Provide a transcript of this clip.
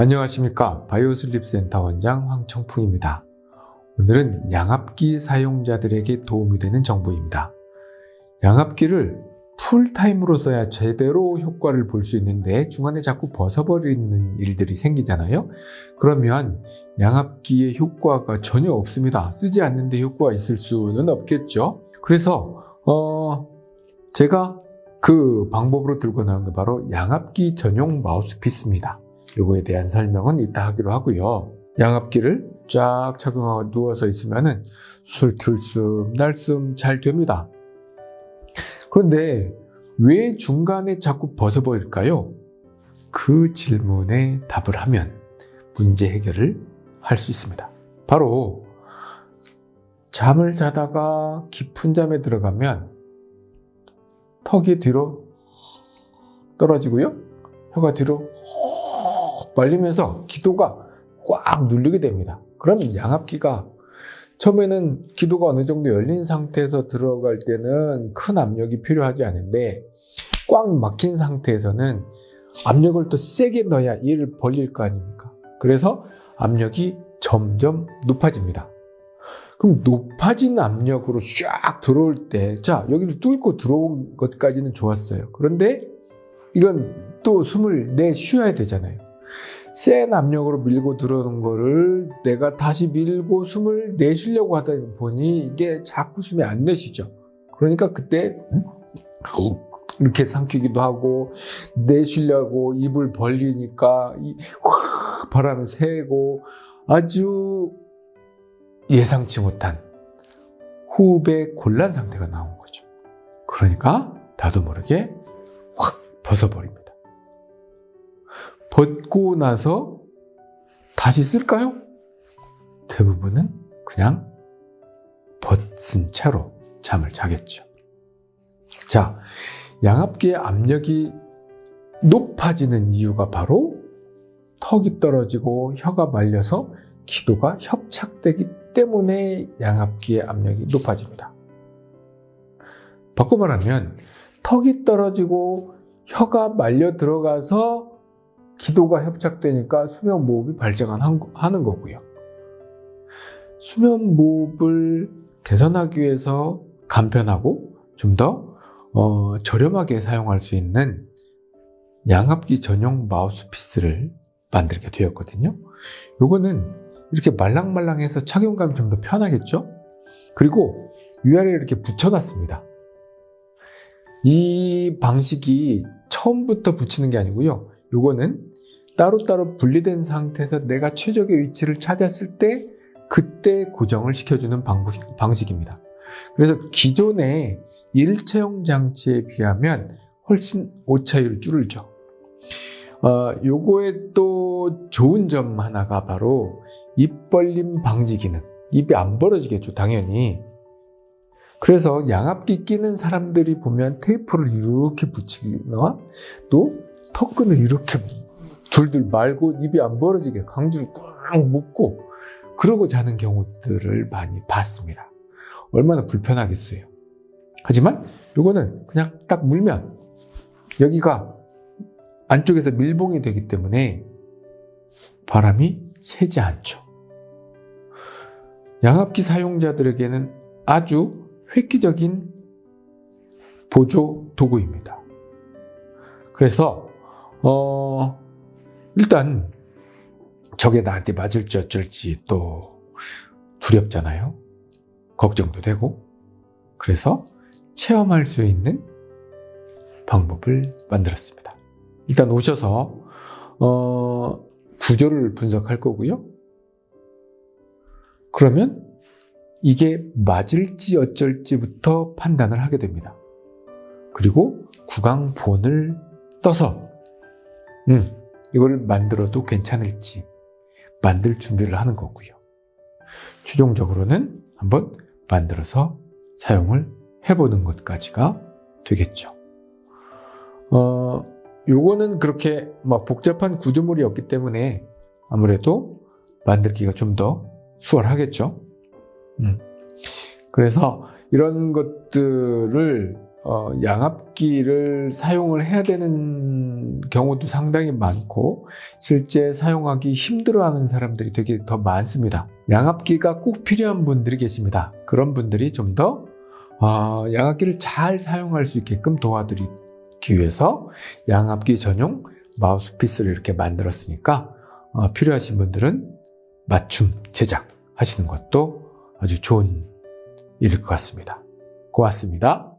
안녕하십니까 바이오슬립센터 원장 황청풍입니다. 오늘은 양압기 사용자들에게 도움이 되는 정보입니다. 양압기를 풀타임으로 써야 제대로 효과를 볼 수 있는데 중간에 자꾸 벗어버리는 일들이 생기잖아요. 그러면 양압기의 효과가 전혀 없습니다. 쓰지 않는데 효과가 있을 수는 없겠죠. 그래서 어 제가 그 방법으로 들고 나온 게 바로 양압기 전용 마우스피스입니다. 요거에 대한 설명은 이따 하기로 하고요. 양압기를 쫙 착용하고 누워서 있으면은 술 들숨 날숨 잘 됩니다. 그런데 왜 중간에 자꾸 벗어버릴까요? 그 질문에 답을 하면 문제 해결을 할 수 있습니다. 바로 잠을 자다가 깊은 잠에 들어가면 턱이 뒤로 떨어지고요. 혀가 뒤로 말리면서 기도가 꽉 눌리게 됩니다. 그러면 양압기가 처음에는 기도가 어느 정도 열린 상태에서 들어갈 때는 큰 압력이 필요하지 않은데 꽉 막힌 상태에서는 압력을 또 세게 넣어야 이를 벌릴 거 아닙니까? 그래서 압력이 점점 높아집니다. 그럼 높아진 압력으로 쫙 들어올 때, 자, 여기를 뚫고 들어온 것까지는 좋았어요. 그런데 이건 또 숨을 내 쉬어야 되잖아요. 센 압력으로 밀고 들어오는 거를 내가 다시 밀고 숨을 내쉬려고 하다 보니 이게 자꾸 숨이 안 내쉬죠. 그러니까 그때 이렇게 삼키기도 하고 내쉬려고 입을 벌리니까 바람이 새고 아주 예상치 못한 호흡의 곤란 상태가 나온 거죠. 그러니까 나도 모르게 확 벗어버립니다. 벗고 나서 다시 쓸까요? 대부분은 그냥 벗은 채로 잠을 자겠죠. 자, 양압기의 압력이 높아지는 이유가 바로 턱이 떨어지고 혀가 말려서 기도가 협착되기 때문에 양압기의 압력이 높아집니다. 바꿔 말하면 턱이 떨어지고 혀가 말려 들어가서 기도가 협착되니까 수면무호흡이 발생하는 거고요. 수면무호흡을 개선하기 위해서 간편하고 좀더 어, 저렴하게 사용할 수 있는 양압기 전용 마우스피스를 만들게 되었거든요. 요거는 이렇게 말랑말랑해서 착용감이 좀 더 편하겠죠? 그리고 위아래에 이렇게 붙여놨습니다. 이 방식이 처음부터 붙이는 게 아니고요. 요거는 따로따로 분리된 상태에서 내가 최적의 위치를 찾았을 때 그때 고정을 시켜주는 방식, 입니다 그래서 기존의 일체형 장치에 비하면 훨씬 오차율 줄죠. 어, 요거의 또 좋은 점 하나가 바로 입 벌림 방지 기능. 입이 안 벌어지겠죠, 당연히. 그래서 양압기 끼는 사람들이 보면 테이프를 이렇게 붙이거나 또 턱끈을 이렇게 둘둘 말고 입이 안 벌어지게 강주를 꽉 묶고 그러고 자는 경우들을 많이 봤습니다. 얼마나 불편하겠어요. 하지만 이거는 그냥 딱 물면 여기가 안쪽에서 밀봉이 되기 때문에 바람이 새지 않죠. 양압기 사용자들에게는 아주 획기적인 보조 도구입니다. 그래서 어, 일단 저게 나한테 맞을지 어쩔지 또 두렵잖아요. 걱정도 되고. 그래서 체험할 수 있는 방법을 만들었습니다. 일단 오셔서 어, 구조를 분석할 거고요. 그러면 이게 맞을지 어쩔지부터 판단을 하게 됩니다. 그리고 구강본을 떠서 음, 이걸 만들어도 괜찮을지 만들 준비를 하는 거고요. 최종적으로는 한번 만들어서 사용을 해보는 것까지가 되겠죠. 어, 요거는 그렇게 막 복잡한 구조물이 없기 때문에 아무래도 만들기가 좀 더 수월하겠죠. 음. 그래서 이런 것들을 어, 양압기를 사용을 해야 되 는 경우도 상당히 많고 실제 사용하기 힘들어하는 사람들이 되게 더 많습니다. 양압기가 꼭 필요한 분들이 계십니다. 그런 분들이 좀더 어, 양압기를 잘 사용할 수 있게끔 도와드리기 위해서 양압기 전용 마우스피스를 이렇게 만들었으니까 어, 필요하신 분들은 맞춤 제작 하시는 것도 아주 좋은 일일 것 같습니다. 고맙습니다.